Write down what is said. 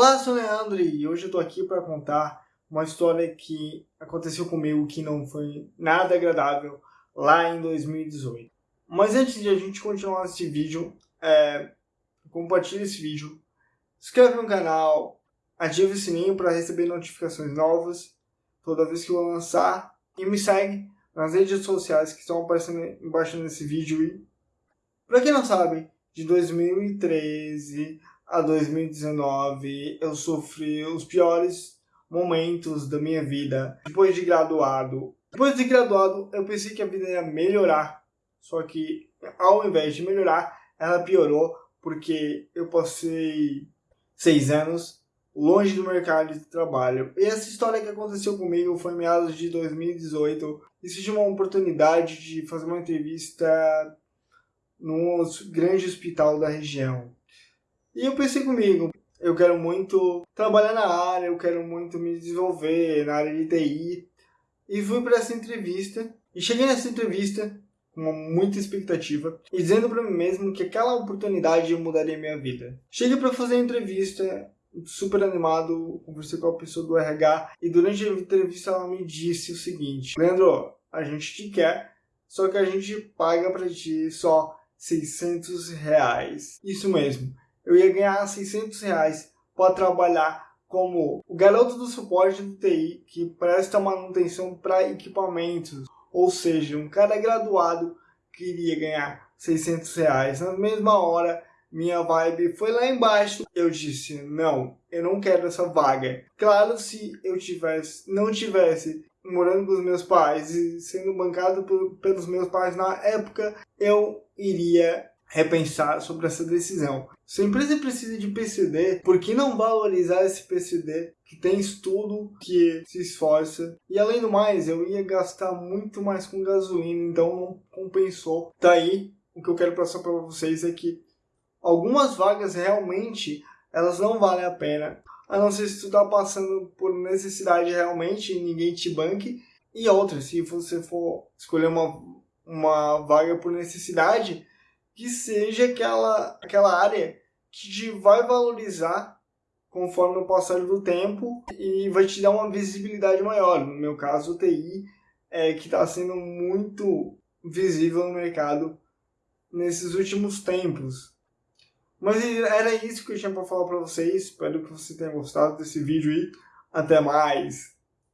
Olá, sou o Leandro e hoje eu tô aqui para contar uma história que aconteceu comigo que não foi nada agradável lá em 2018. Mas antes de a gente continuar esse vídeo, é, compartilhe esse vídeo, inscreve no canal, ative o sininho para receber notificações novas toda vez que eu lançar e me segue nas redes sociais que estão aparecendo embaixo desse vídeo. E, para quem não sabe, de 2013 a 2019 eu sofri os piores momentos da minha vida depois de graduado. Depois de graduado eu pensei que a vida ia melhorar, só que ao invés de melhorar, ela piorou porque eu passei seis anos longe do mercado de trabalho. E essa história que aconteceu comigo foi em meados de 2018. Existe uma oportunidade de fazer uma entrevista num grande hospital da região. E eu pensei comigo, eu quero muito trabalhar na área, eu quero muito me desenvolver na área de TI. E fui para essa entrevista. E cheguei nessa entrevista com muita expectativa e dizendo para mim mesmo que aquela oportunidade mudaria minha vida. Cheguei para fazer a entrevista super animado, conversei com a pessoa do RH e durante a entrevista ela me disse o seguinte: Leandro, a gente te quer, só que a gente paga para ti só 600 reais. Isso mesmo, eu ia ganhar 600 reais para trabalhar como o garoto do suporte do TI que presta manutenção para equipamentos. Ou seja, um cara graduado queria ganhar 600 reais. Na mesma hora, minha vibe foi lá embaixo. Eu disse, não, eu não quero essa vaga. Claro, se eu tivesse, não tivesse morando com os meus pais e sendo bancado por, pelos meus pais na época, eu iria repensar sobre essa decisão. Se a empresa precisa de PCD, por que não valorizar esse PCD que tem estudo, que se esforça? E além do mais, eu ia gastar muito mais com gasolina, então não compensou. Daí, o que eu quero passar para vocês é que algumas vagas realmente elas não valem a pena. A não ser se tu tá passando por necessidade realmente e ninguém te banque. E outras, se você for escolher uma, uma vaga por necessidade, que seja aquela, aquela área que te vai valorizar conforme o passar do tempo e vai te dar uma visibilidade maior. No meu caso, o TI é que está sendo muito visível no mercado nesses últimos tempos. Mas era isso que eu tinha para falar para vocês. Espero que você tenha gostado desse vídeo e até mais!